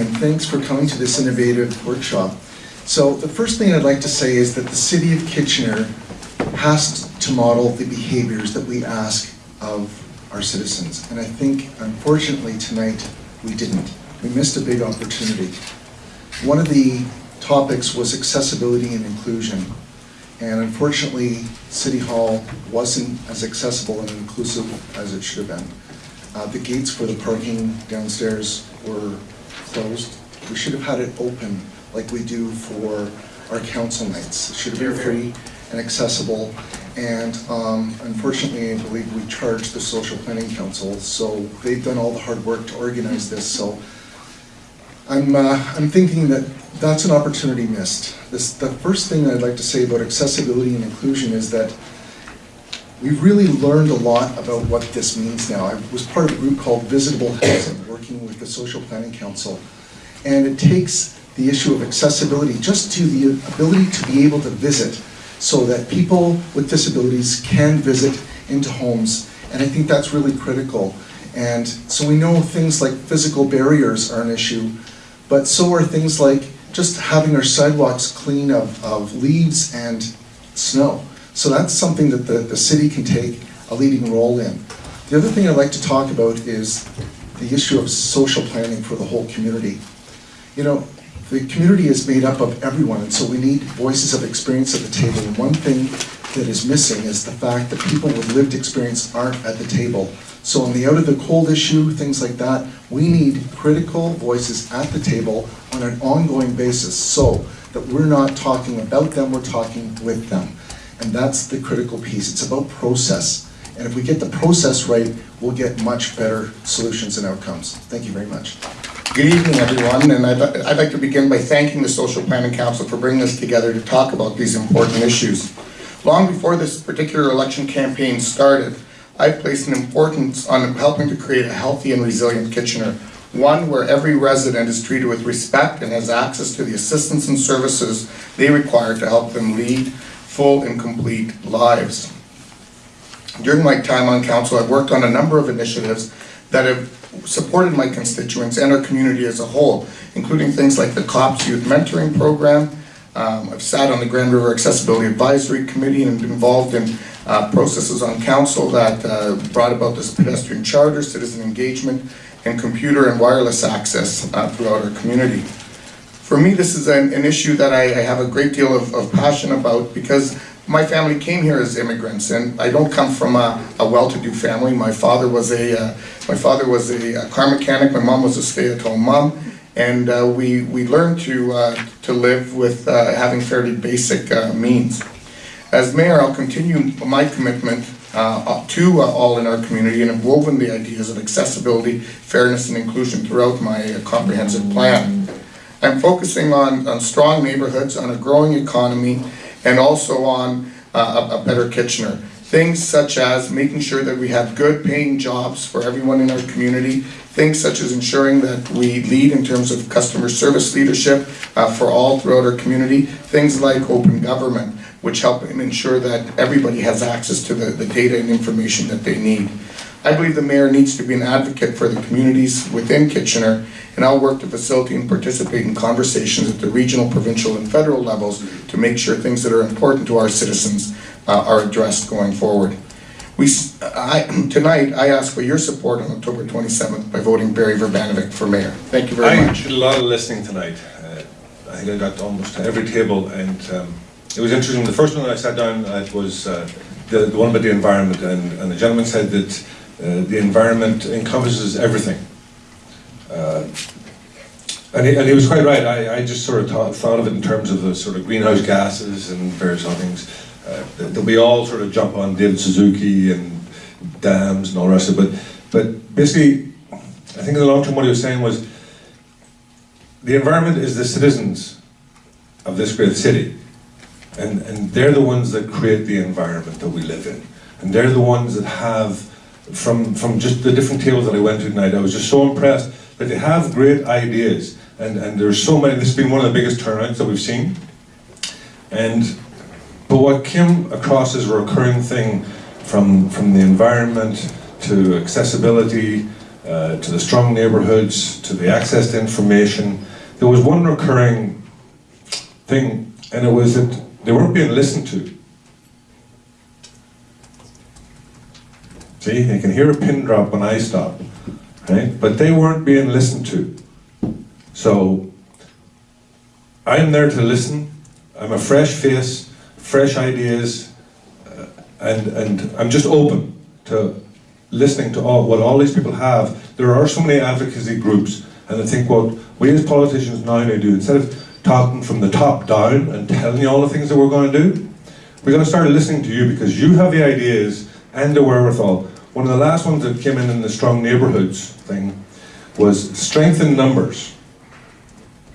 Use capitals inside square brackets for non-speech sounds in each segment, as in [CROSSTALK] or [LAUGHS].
and thanks for coming to this innovative workshop. So the first thing I'd like to say is that the city of Kitchener has to model the behaviors that we ask of our citizens. And I think unfortunately tonight, we didn't. We missed a big opportunity. One of the topics was accessibility and inclusion. And unfortunately, City Hall wasn't as accessible and inclusive as it should have been. Uh, The gates for the parking downstairs were closed. We should have had it open like we do for our council nights. It should have been free and accessible. And um, unfortunately, I believe we charged the Social Planning Council, so they've done all the hard work to organize this, so I'm, uh, I'm thinking that that's an opportunity missed. This, the first thing I'd like to say about accessibility and inclusion is that we've really learned a lot about what this means now. I was part of a group called Visitable Housing, working with the Social Planning Council. And it takes the issue of accessibility just to the ability to be able to visit so that people with disabilities can visit into homes. And I think that's really critical. And so we know things like physical barriers are an issue, but so are things like just having our sidewalks clean of, of leaves and snow. So that's something that the, the city can take a leading role in. The other thing I'd like to talk about is the issue of social planning for the whole community. You know, the community is made up of everyone, and so we need voices of experience at the table. And one thing that is missing is the fact that people with lived experience aren't at the table. So on the out of the cold issue, things like that, we need critical voices at the table on an ongoing basis so that we're not talking about them, we're talking with them. And that's the critical piece. It's about process. And if we get the process right, we'll get much better solutions and outcomes. Thank you very much. Good evening, everyone, and I'd, I'd like to begin by thanking the Social Planning Council for bringing us together to talk about these important issues. Long before this particular election campaign started, I placed an importance on helping to create a healthy and resilient Kitchener, one where every resident is treated with respect and has access to the assistance and services they require to help them lead full and complete lives. During my time on council, I've worked on a number of initiatives that have supported my constituents and our community as a whole, including things like the COPS Youth Mentoring Program. Um, I've sat on the Grand River Accessibility Advisory Committee and been involved in uh, processes on council that uh, brought about this pedestrian charter, citizen engagement, and computer and wireless access uh, throughout our community. For me, this is an, an issue that I, I have a great deal of, of passion about because my family came here as immigrants, and I don't come from a, a well-to-do family. My father was a uh, my father was a, car mechanic. My mom was a stay-at-home mom, and uh, we we learned to uh, to live with uh, having fairly basic uh, means. As mayor, I'll continue my commitment uh, to all in our community and have woven the ideas of accessibility, fairness, and inclusion throughout my comprehensive plan. I'm focusing on, on strong neighborhoods, on a growing economy, and also on uh, a, a better Kitchener. Things such as making sure that we have good paying jobs for everyone in our community, things such as ensuring that we lead in terms of customer service leadership uh, for all throughout our community, things like open government, which help ensure that everybody has access to the, the data and information that they need. I believe the mayor needs to be an advocate for the communities within Kitchener, and I'll work to facilitate and participate in conversations at the regional, provincial, and federal levels to make sure things that are important to our citizens uh, are addressed going forward. We, I, [CLEARS THROAT] tonight, I ask for your support on October 27th by voting Berry Vrbanovic for mayor. Thank you very I much. did a lot of listening tonight. Uh, I think I got to almost to every table, and um, it was interesting. The first one that I sat down at was uh, the, the one about the environment, and, and the gentleman said that uh, the environment encompasses everything. Uh, and, he, and he was quite right. I, I just sort of thought, thought of it in terms of the sort of greenhouse gases and various other things. Uh, that, we all sort of jump on David Suzuki and dams and all the rest of it. But, but basically, I think in the long term what he was saying was the environment is the citizens of this great city. And, and they're the ones that create the environment that we live in. And they're the ones that have, from, from just the different tables that I went to tonight, I was just so impressed that they have great ideas. And, and there's so many, this has been one of the biggest turnouts that we've seen. And, but what came across as a recurring thing from, from the environment to accessibility uh, to the strong neighbourhoods, to the access to information, there was one recurring thing, and it was that they weren't being listened to. See, you can hear a pin drop when I stop, right? But they weren't being listened to. So I'm there to listen. I'm a fresh face, fresh ideas, uh, and and I'm just open to listening to all what all these people have. There are so many advocacy groups, and I think what we as politicians now need to do instead of talking from the top down and telling you all the things that we're going to do, we're going to start listening to you because you have the ideas and the wherewithal. One of the last ones that came in in the strong neighbourhoods thing was strength in numbers.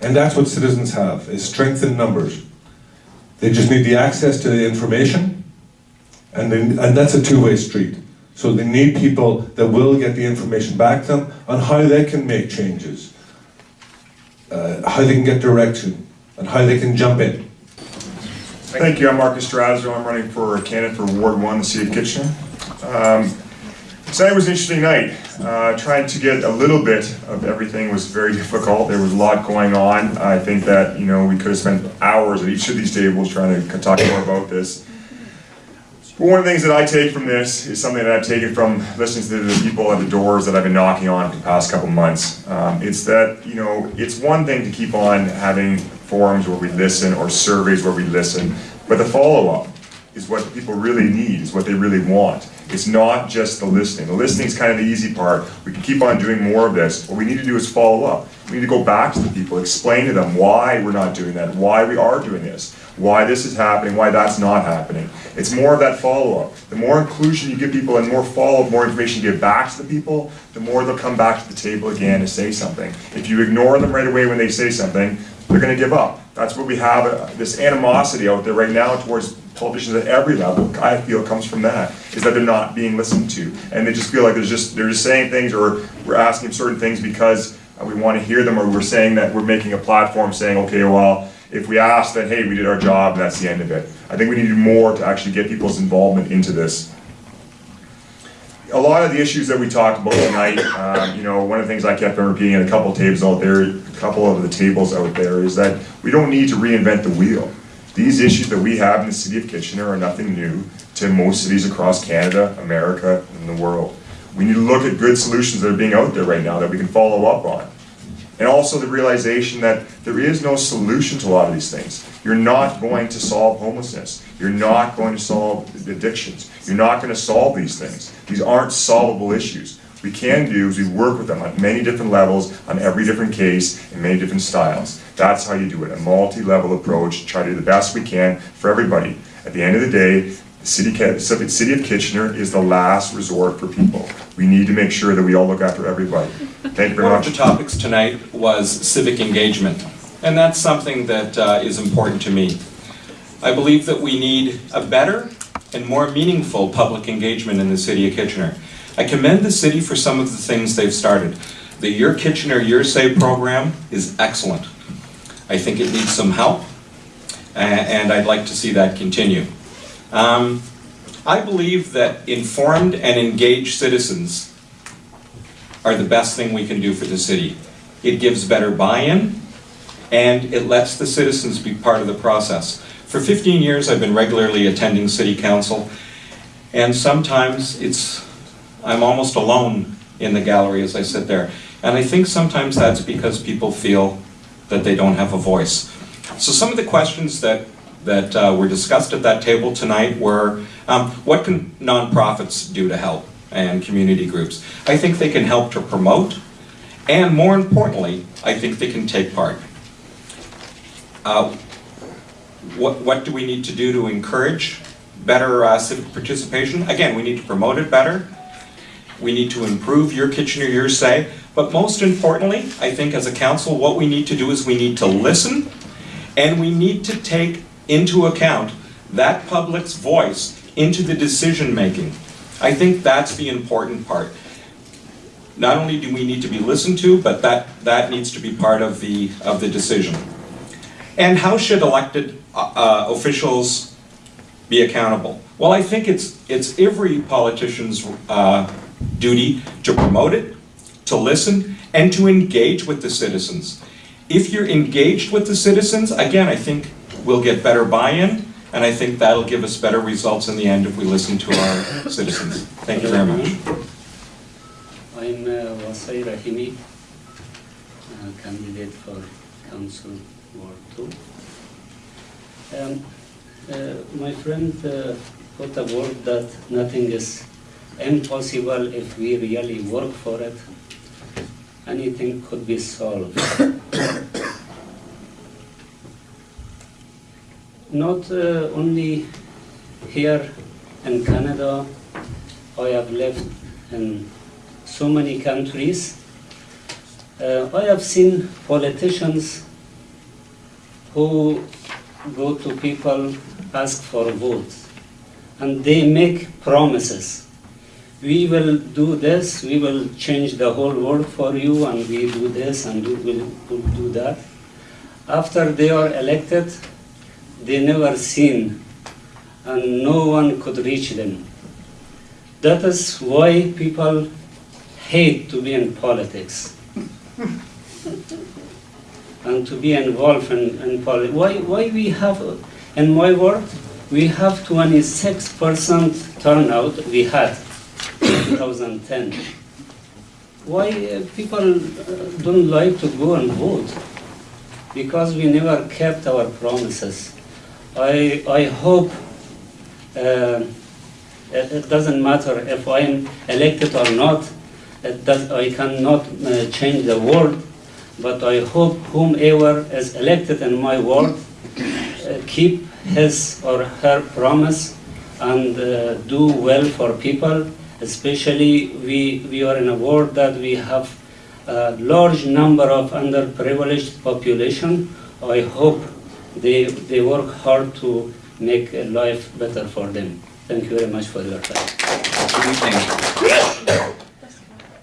And that's what citizens have, is strength in numbers. They just need the access to the information, and, they, and that's a two-way street. So they need people that will get the information back to them on how they can make changes, uh, how they can get direction, and how they can jump in. Thank you, I'm Marcus Strazzo, I'm running for a candidate for Ward One, the city of Kitchener. Um, Tonight was an interesting night, uh, trying to get a little bit of everything was very [LAUGHS] difficult, there was a lot going on. I think that, you know, we could have spent hours at each of these tables trying to talk more about this. But one of the things that I take from this is something that I've taken from listening to the people at the doors that I've been knocking on for the past couple months. Um, it's that, you know, it's one thing to keep on having forums where we listen or surveys where we listen, but the follow-up is what people really need, is what they really want. It's not just the listening. The listening is kind of the easy part. We can keep on doing more of this. What we need to do is follow up. We need to go back to the people, explain to them why we're not doing that, why we are doing this, why this is happening, why that's not happening. It's more of that follow-up. The more inclusion you give people and more follow-up, more information you give back to the people, the more they'll come back to the table again to say something. If you ignore them right away when they say something, they're gonna give up. That's what we have, uh, this animosity out there right now towards politicians at every level, I feel comes from that, is that they're not being listened to. And they just feel like there's just, they're just saying things or we're asking certain things because we want to hear them or we're saying that we're making a platform saying, okay, well, if we ask, then hey, we did our job and that's the end of it. I think we need more to actually get people's involvement into this. A lot of the issues that we talked about tonight, um, you know, one of the things I kept on repeating at a couple tables out there, a couple of the tables out there, is that we don't need to reinvent the wheel. These issues that we have in the city of Kitchener are nothing new to most cities across Canada, America, and the world. We need to look at good solutions that are being out there right now that we can follow up on. And also the realization that there is no solution to a lot of these things. You're not going to solve homelessness. You're not going to solve addictions. You're not going to solve these things. These aren't solvable issues. We can do is we work with them on many different levels, on every different case, in many different styles. That's how you do it, a multi-level approach, try to do the best we can for everybody. At the end of the day, the city, city of Kitchener is the last resort for people. We need to make sure that we all look after everybody. Thank you very One of the topics tonight was civic engagement, and that's something that uh, is important to me. I believe that we need a better and more meaningful public engagement in the city of Kitchener. I commend the city for some of the things they've started. The Your Kitchener Your Say program is excellent. I think it needs some help, and I'd like to see that continue. Um, I believe that informed and engaged citizens are the best thing we can do for the city. It gives better buy-in, and it lets the citizens be part of the process. For 15 years, I've been regularly attending city council, and sometimes it's, I'm almost alone in the gallery as I sit there. And I think sometimes that's because people feel that they don't have a voice. So some of the questions that, that uh, were discussed at that table tonight were, um, what can nonprofits do to help and community groups? I think they can help to promote, and more importantly, I think they can take part. Uh, What, what do we need to do to encourage better uh, civic participation? Again, we need to promote it better. We need to improve your Kitchener your say. But most importantly, I think as a council, what we need to do is we need to listen and we need to take into account that public's voice into the decision-making. I think that's the important part. Not only do we need to be listened to, but that, that needs to be part of the, of the decision. And how should elected uh, uh, officials be accountable? Well, I think it's, it's every politician's uh, duty to promote it, to listen, and to engage with the citizens. If you're engaged with the citizens, again, I think we'll get better buy-in, and I think that'll give us better results in the end if we listen to our [COUGHS] citizens. Thank you very much. I'm uh, Wasai Rahimi, uh, candidate for Council Ward Two. Um, uh, My friend uh, put a word that nothing is impossible if we really work for it. Anything could be solved. Not uh, only here in Canada, I have lived in so many countries. Uh, I have seen politicians who go to people, ask for votes, and they make promises. We will do this, we will change the whole world for you, and we do this and we will do that. After they are elected, they never seen, and no one could reach them. That is why people hate to be in politics [LAUGHS] and to be involved in, in politics. Why, why we have, in my ward, we have 26% turnout we had 2010. Why uh, people uh, don't like to go and vote? Because we never kept our promises. I, I hope uh, it, doesn't matter if I'm elected or not. Does, I cannot uh, change the world, but I hope whomever is elected in my ward uh, keep his or her promise and uh, do well for people. Especially we, we are in a world that we have a large number of underprivileged population. I hope they, they work hard to make life better for them. Thank you very much for your time. Good evening.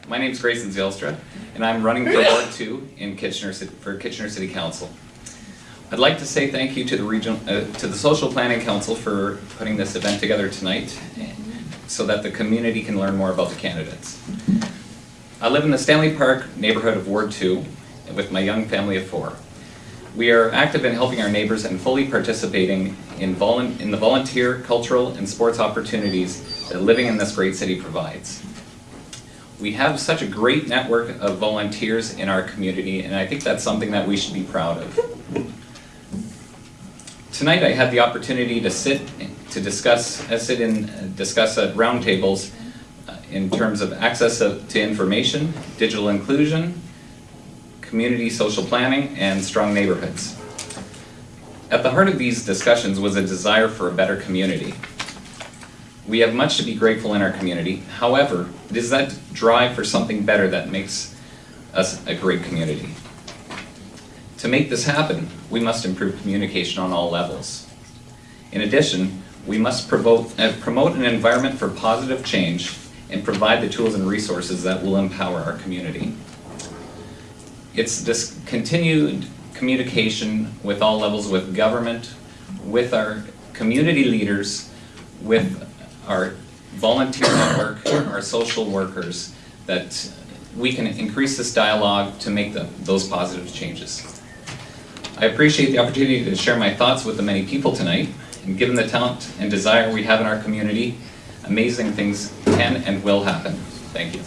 My name is Grayson Zylstra, and I'm running for Ward Two in Kitchener, for Kitchener City Council. I'd like to say thank you to the region, uh, to the Social Planning Council for putting this event together tonight, so that the community can learn more about the candidates. I live in the Stanley Park neighborhood of Ward Two with my young family of four. We are active in helping our neighbors and fully participating in in the volunteer, cultural, and sports opportunities that living in this great city provides. We have such a great network of volunteers in our community, and I think that's something that we should be proud of. Tonight, I had the opportunity to sit, to discuss, uh, sit in, uh, discuss at roundtables uh, in terms of access of- to information, digital inclusion, community social planning, and strong neighborhoods. At the heart of these discussions was a desire for a better community. We have much to be grateful in our community. However, it is that drive for something better that makes us a great community. To make this happen, we must improve communication on all levels. In addition, we must promote, uh, promote an environment for positive change and provide the tools and resources that will empower our community. It's this continued communication with all levels, with government, with our community leaders, with our volunteer network, our social workers, that we can increase this dialogue to make the, those positive changes. I appreciate the opportunity to share my thoughts with the many people tonight, and given the talent and desire we have in our community, amazing things can and will happen. Thank you.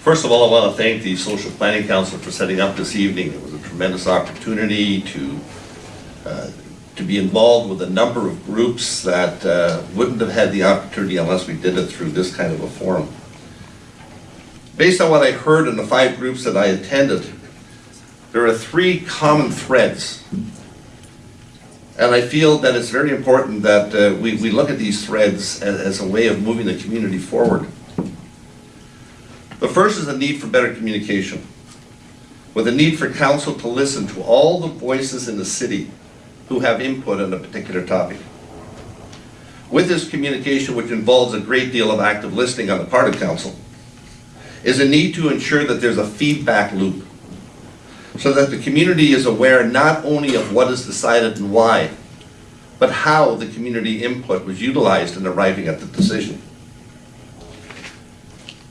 First of all, I want to thank the Social Planning Council for setting up this evening. It was a tremendous opportunity to, uh, to be involved with a number of groups that uh, wouldn't have had the opportunity unless we did it through this kind of a forum. Based on what I heard in the five groups that I attended, there are three common threads. And I feel that it's very important that uh, we, we look at these threads as, as a way of moving the community forward. The first is the need for better communication, with a need for council to listen to all the voices in the city who have input on a particular topic. With this communication, which involves a great deal of active listening on the part of council, is a need to ensure that there's a feedback loop, so that the community is aware not only of what is decided and why, but how the community input was utilized in arriving at the decision.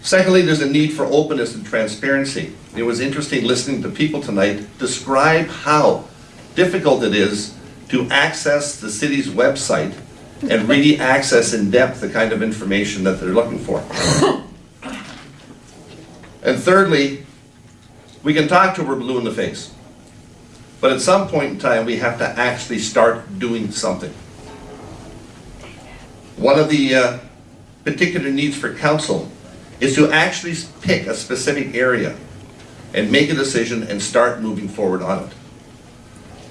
Secondly, there's a need for openness and transparency. It was interesting listening to people tonight describe how difficult it is to access the city's website and really access in depth the kind of information that they're looking for. [LAUGHS] And thirdly, we can talk till we're blue in the face. But at some point in time, we have to actually start doing something. One of the uh, particular needs for council is to actually pick a specific area and make a decision and start moving forward on it.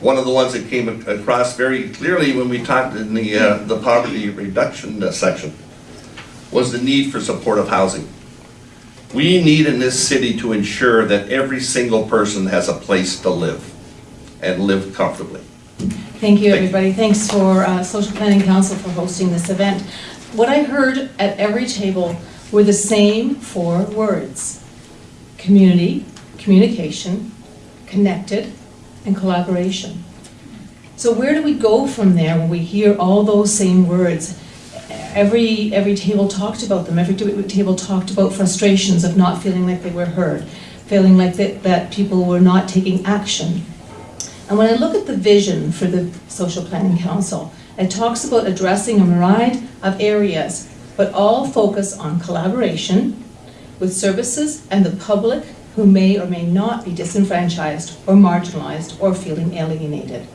One of the ones that came across very clearly when we talked in the, uh, the poverty reduction uh, section was the need for supportive housing. We need in this city to ensure that every single person has a place to live and live comfortably. Thank you, everybody. Thanks for uh, Social Planning Council for hosting this event. What I heard at every table were the same four words. Community, communication, connected, and collaboration. So where do we go from there when we hear all those same words? Every, every table talked about them. Every table talked about frustrations of not feeling like they were heard, feeling like that, that people were not taking action. And when I look at the vision for the Social Planning Council, it talks about addressing a variety of areas, but all focus on collaboration with services and the public who may or may not be disenfranchised or marginalized or feeling alienated.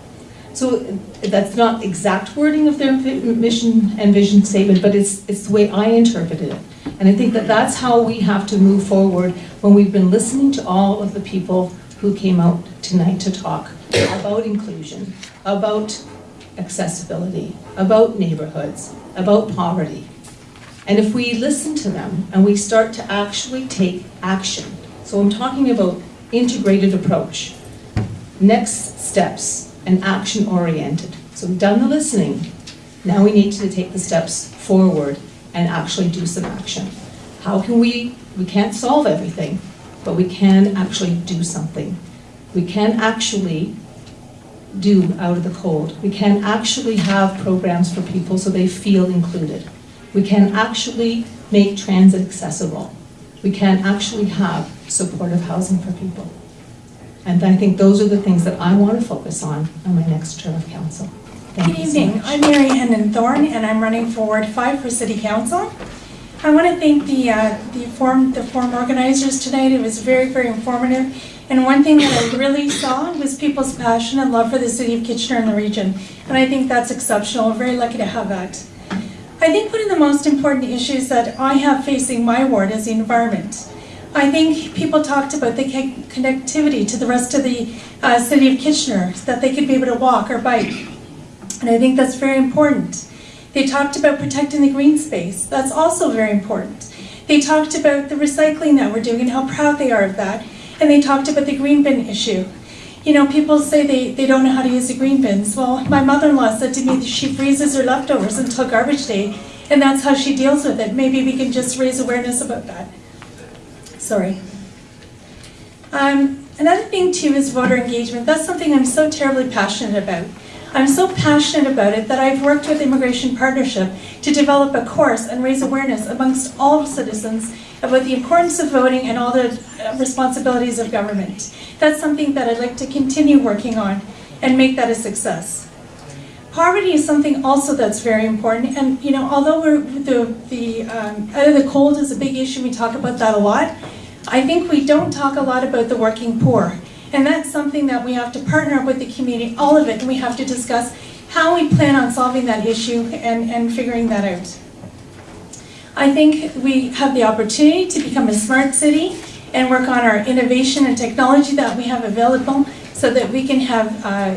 So that's not exact wording of their mission and vision statement, but it's, it's the way I interpreted it. And I think that that's how we have to move forward when we've been listening to all of the people who came out tonight to talk about inclusion, about accessibility, about neighborhoods, about poverty. And if we listen to them and we start to actually take action, so I'm talking about integrated approach, next steps and action oriented. So we've done the listening, now we need to take the steps forward and actually do some action. How can we, we can't solve everything, but we can actually do something. We can actually do out of the cold. We can actually have programs for people so they feel included. We can actually make transit accessible. We can actually have supportive housing for people. And I think those are the things that I want to focus on on my next term of council. Thank Good you so evening, much. I'm Mary Henein Thorn, and I'm running for Ward 5 for City Council. I want to thank the, uh, the forum, the forum organizers tonight, it was very, very informative. And one thing that I really saw was people's passion and love for the city of Kitchener and the region. And I think that's exceptional, we're very lucky to have that. I think one of the most important issues that I have facing my ward is the environment. I think people talked about the connectivity to the rest of the uh, city of Kitchener, that they could be able to walk or bike. And I think that's very important. They talked about protecting the green space. That's also very important. They talked about the recycling that we're doing and how proud they are of that. And they talked about the green bin issue. You know, people say they, they don't know how to use the green bins. Well, my mother-in-law said to me that she freezes her leftovers until garbage day, and that's how she deals with it. Maybe we can just raise awareness about that. Sorry. Um, another thing too is voter engagement. That's something I'm so terribly passionate about. I'm so passionate about it that I've worked with Immigration Partnership to develop a course and raise awareness amongst all citizens about the importance of voting and all the uh, responsibilities of government. That's something that I'd like to continue working on and make that a success. Poverty is something also that's very important, and you know, although the the um, out of the cold is a big issue, we talk about that a lot. I think we don't talk a lot about the working poor, and that's something that we have to partner with the community, all of it, and we have to discuss how we plan on solving that issue and and figuring that out. I think we have the opportunity to become a smart city and work on our innovation and technology that we have available so that we can have, uh,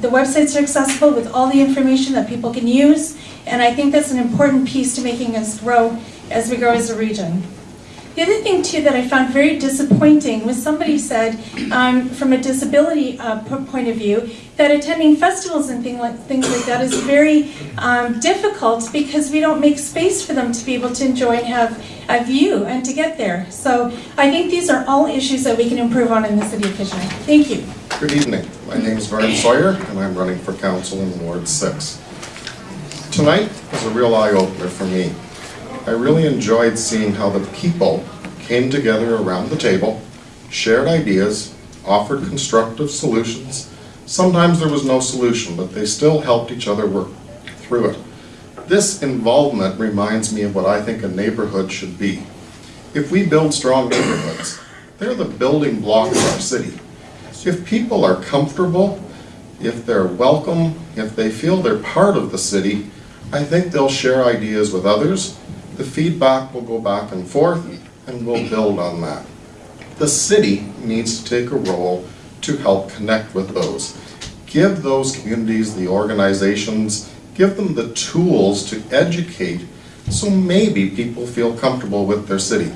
the websites are accessible with all the information that people can use. And I think that's an important piece to making us grow as we grow as a region. The other thing too that I found very disappointing was somebody said, um, from a disability uh, point of view, that attending festivals and thing like, things like that is very um, difficult because we don't make space for them to be able to enjoy and have a view and to get there. So I think these are all issues that we can improve on in the city of Kitchener. Thank you. Good evening. My name is Vern Sawyer, and I'm running for council in Ward 6. Tonight was a real eye-opener for me. I really enjoyed seeing how the people came together around the table, shared ideas, offered constructive solutions. Sometimes there was no solution, but they still helped each other work through it. This involvement reminds me of what I think a neighborhood should be. If we build strong neighborhoods, they're the building block of our city. If people are comfortable, if they're welcome, if they feel they're part of the city, I think they'll share ideas with others. The feedback will go back and forth, and we'll build on that. The city needs to take a role to help connect with those. Give those communities, the organizations, give them the tools to educate so maybe people feel comfortable with their city.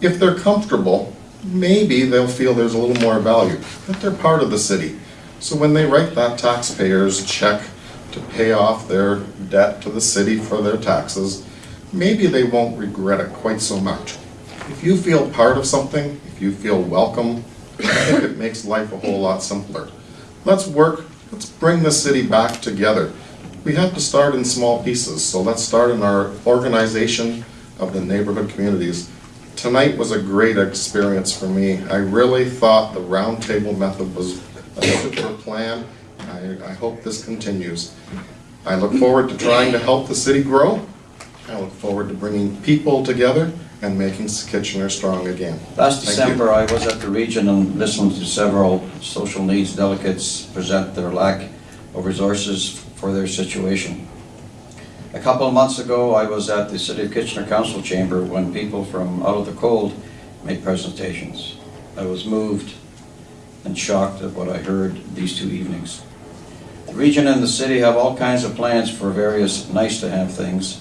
If they're comfortable, maybe they'll feel there's a little more value, that they're part of the city. So when they write that taxpayer's check to pay off their debt to the city for their taxes, maybe they won't regret it quite so much. If you feel part of something, if you feel welcome, I think it makes life a whole lot simpler. Let's work, let's bring the city back together. We have to start in small pieces, so let's start in our organization of the neighborhood communities. Tonight was a great experience for me. I really thought the roundtable method was a super plan. I, I hope this continues. I look forward to trying to help the city grow. I look forward to bringing people together and making Kitchener strong again. Last Thank you. December, I was at the region and listened to several social needs delegates present their lack of resources for their situation. A couple of months ago, I was at the City of Kitchener Council Chamber when people from out of the cold made presentations. I was moved and shocked at what I heard these two evenings. The region and the city have all kinds of plans for various nice-to-have things,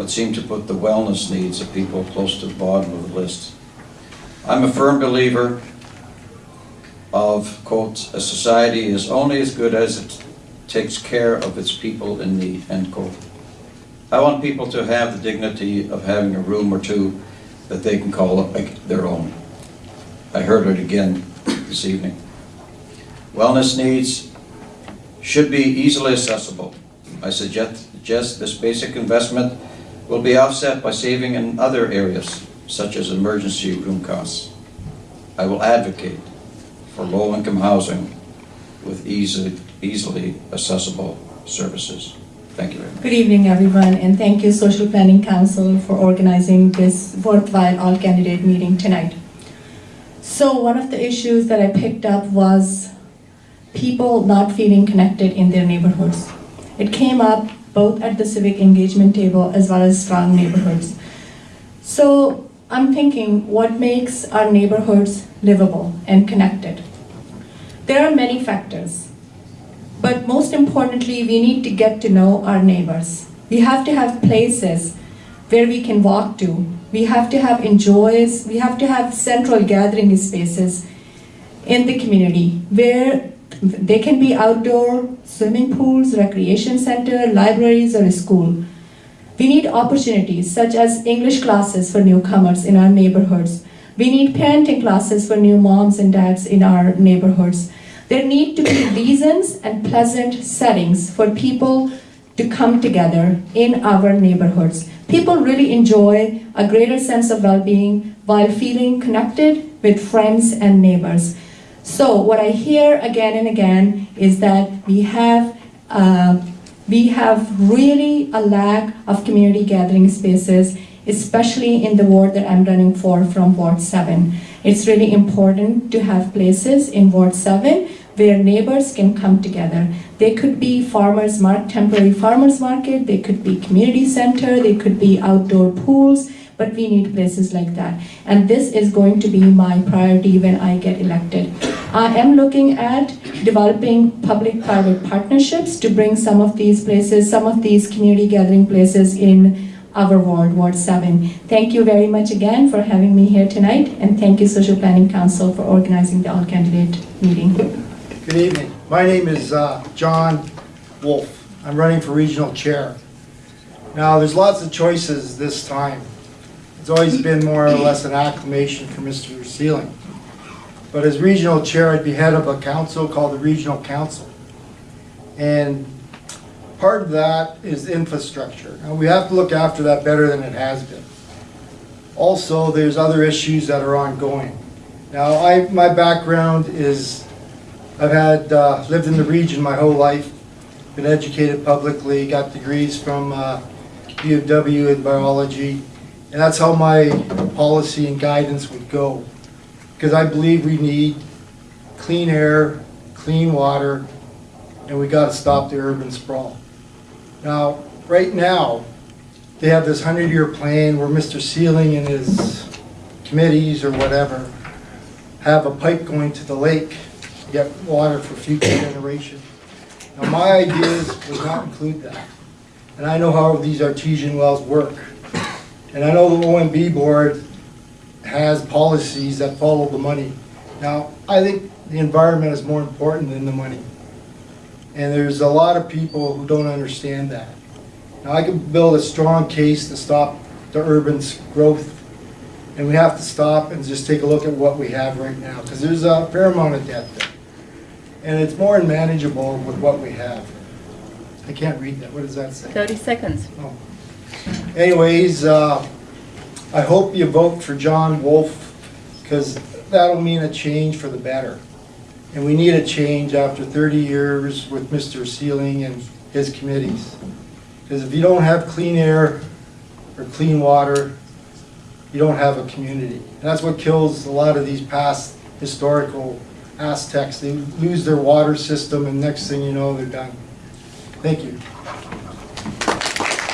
but seem to put the wellness needs of people close to the bottom of the list. I'm a firm believer of, quote, "A society is only as good as it takes care of its people in need," end quote. I want people to have the dignity of having a room or two that they can call their own. I heard it again this evening. Wellness needs should be easily accessible. I suggest suggest this basic investment will be offset by saving in other areas, such as emergency room costs. I will advocate for low-income housing with easily, easily accessible services. Thank you very much. Good evening, everyone, and thank you, Social Planning Council, for organizing this worthwhile all-candidate meeting tonight. So one of the issues that I picked up was people not feeling connected in their neighborhoods. It came up both at the civic engagement table as well as strong neighborhoods. So I'm thinking, what makes our neighborhoods livable and connected? There are many factors. But most importantly, we need to get to know our neighbors. We have to have places where we can walk to. We have to have enjoys, we have to have central gathering spaces in the community where they can be outdoor swimming pools, recreation center, libraries, or a school. We need opportunities such as English classes for newcomers in our neighborhoods. We need parenting classes for new moms and dads in our neighborhoods. There need to be reasons and pleasant settings for people to come together in our neighborhoods. People really enjoy a greater sense of well-being while feeling connected with friends and neighbors. So what I hear again and again is that we have uh, we have really a lack of community gathering spaces, especially in the ward that I'm running for from Ward 7. It's really important to have places in Ward 7 where neighbors can come together. They could be farmers mark, temporary farmers market, they could be community center, they could be outdoor pools, but we need places like that. And this is going to be my priority when I get elected. I am looking at developing public-private partnerships to bring some of these places, some of these community gathering places in our ward, Ward 7. Thank you very much again for having me here tonight, and thank you Social Planning Council for organizing the all-candidate meeting. Good evening. My name is uh, John Wolf. I'm running for regional chair. Now, there's lots of choices this time. It's always been more or less an acclamation for Mr. Seiling. But as regional chair, I'd be head of a council called the Regional Council. And part of that is infrastructure. We have to look after that better than it has been. Also, there's other issues that are ongoing. Now, I, my background is, I've had, uh, lived in the region my whole life, been educated publicly, got degrees from uh, U of W in biology, and that's how my policy and guidance would go. Because I believe we need clean air, clean water, and we gotta stop the urban sprawl. Now, right now, they have this hundred-year plan where Mr. Seiling and his committees or whatever have a pipe going to the lake, to get water for future generation. Now, my ideas would not include that. And I know how these artesian wells work. And I know the OMB board has policies that follow the money. Now, I think the environment is more important than the money. And there's a lot of people who don't understand that. Now, I can build a strong case to stop the urban growth, and we have to stop and just take a look at what we have right now, because there's a fair amount of debt there. And it's more manageable with what we have. I can't read that, what does that say? 30 seconds. Oh. Anyways, uh, I hope you vote for John Wolf, because that'll mean a change for the better. And we need a change after 30 years with Mr. Seiling and his committees. Because if you don't have clean air or clean water, you don't have a community. And that's what kills a lot of these past historical Aztecs. They lose their water system, and next thing you know, they're done. Thank you.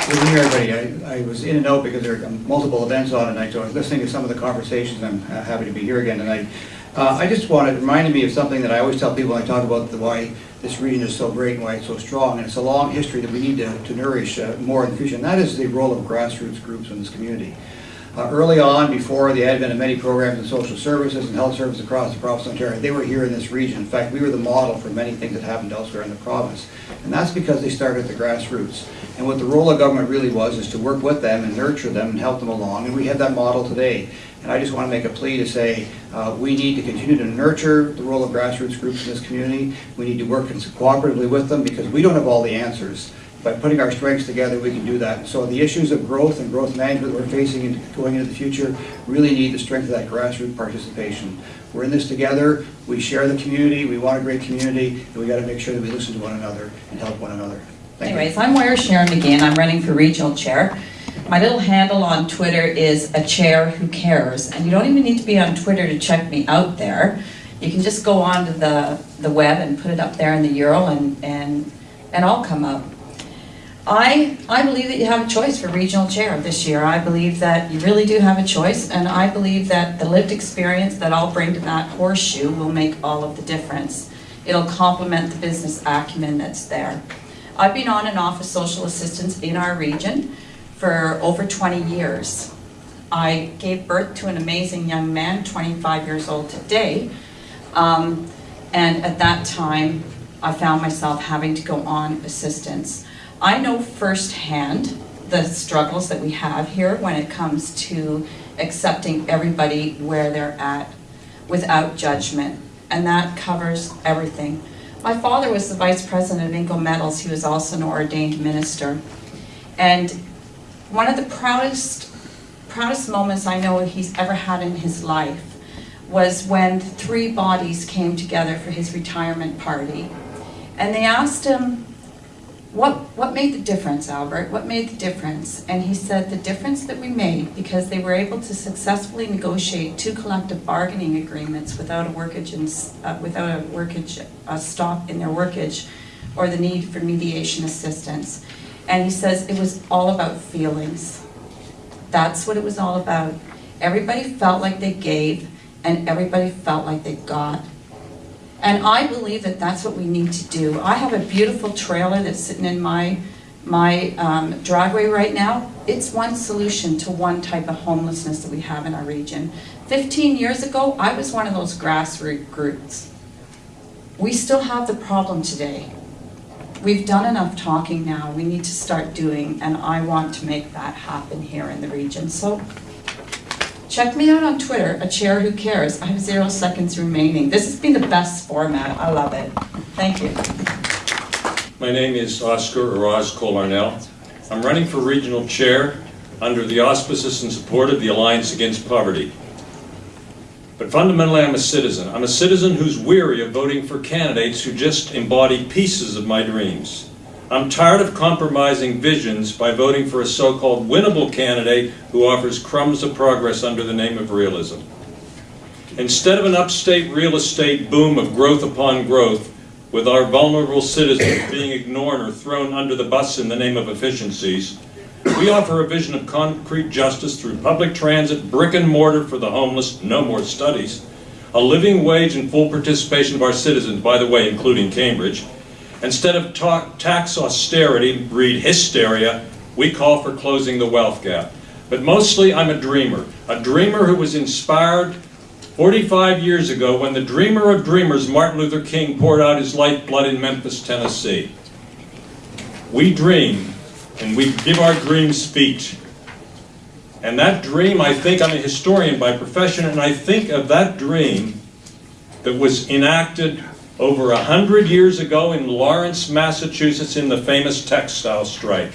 Good evening, everybody. I, I was in and out because there are multiple events on tonight, so I was listening to some of the conversations. I'm uh, happy to be here again tonight. Uh, I just wanted, reminded me of something that I always tell people when I talk about the, why this region is so great and why it's so strong. And it's a long history that we need to, to nourish uh, more in the future, and that is the role of grassroots groups in this community. Uh, Early on, before the advent of many programs in social services and health services across the province of Ontario, they were here in this region. In fact, we were the model for many things that happened elsewhere in the province. And that's because they started at the grassroots. And what the role of government really was is to work with them and nurture them and help them along. And we have that model today. And I just want to make a plea to say, uh, we need to continue to nurture the role of grassroots groups in this community. We need to work cooperatively with them because we don't have all the answers by putting our strengths together, we can do that. So the issues of growth and growth management that we're facing in- going into the future really need the strength of that grassroots participation. We're in this together, we share the community, we want a great community, and we gotta make sure that we listen to one another and help one another. Anyways, I'm Moira Sharon McGinn, I'm running for regional chair. My little handle on Twitter is a chair who cares, and you don't even need to be on Twitter to check me out there. You can just go onto the, the web and put it up there in the URL and, and, and I'll come up. I, I believe that you have a choice for regional chair this year. I believe that you really do have a choice, and I believe that the lived experience that I'll bring to that horseshoe will make all of the difference. It'll complement the business acumen that's there. I've been on and off of social assistance in our region for over 20 years. I gave birth to an amazing young man, 25 years old today, um, and at that time, I found myself having to go on assistance. I know firsthand the struggles that we have here when it comes to accepting everybody where they're at without judgment, and that covers everything. My father was the vice president of Inco Metals. He was also an ordained minister. And one of the proudest, proudest moments I know he's ever had in his life was when three bodies came together for his retirement party. And they asked him, what, what made the difference, Albert? What made the difference? And he said the difference that we made, because they were able to successfully negotiate two collective bargaining agreements without a workage, uh, without a workage, a stop in their workage, or the need for mediation assistance. And he says it was all about feelings. That's what it was all about. Everybody felt like they gave, and everybody felt like they got. And I believe that that's what we need to do. I have a beautiful trailer that's sitting in my, my um, driveway right now. It's one solution to one type of homelessness that we have in our region. 15 years ago, I was one of those grassroots groups. We still have the problem today. We've done enough talking now. We need to start doing, and I want to make that happen here in the region. So Check me out on Twitter, a chair who cares. I have zero seconds remaining. This has been the best format. I love it. Thank you. My name is Oscar Oraz Colarnell. I'm running for regional chair under the auspices and support of the Alliance Against Poverty. But fundamentally, I'm a citizen. I'm a citizen who's weary of voting for candidates who just embody pieces of my dreams. I'm tired of compromising visions by voting for a so-called winnable candidate who offers crumbs of progress under the name of realism. Instead of an upstate real estate boom of growth upon growth, with our vulnerable citizens being ignored or thrown under the bus in the name of efficiencies, we offer a vision of concrete justice through public transit, brick and mortar for the homeless, no more studies, a living wage and full participation of our citizens, by the way, including Cambridge. Instead of talk, tax austerity, breed hysteria, we call for closing the wealth gap. But mostly I'm a dreamer, a dreamer who was inspired 45 years ago when the dreamer of dreamers, Martin Luther King, poured out his lifeblood in Memphis, Tennessee. We dream, and we give our dreams speech. And that dream, I think, I'm a historian by profession, and I think of that dream that was enacted over a hundred years ago in Lawrence, Massachusetts in the famous textile strike.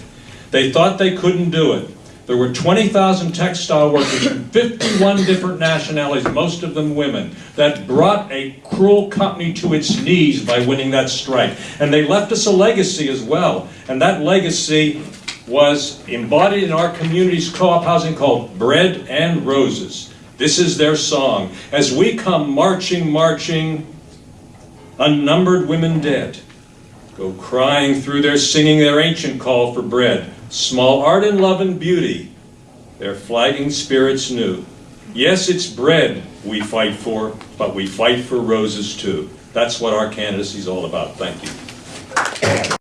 They thought they couldn't do it. There were 20,000 textile workers from 51 different nationalities, most of them women, that brought a cruel company to its knees by winning that strike. And they left us a legacy as well. And that legacy was embodied in our community's co-op housing called Bread and Roses. This is their song. As we come marching, marching, unnumbered women dead, go crying through their singing their ancient call for bread. Small art and love and beauty, their flagging spirits new. Yes, it's bread we fight for, but we fight for roses too. That's what our candidacy is all about. Thank you.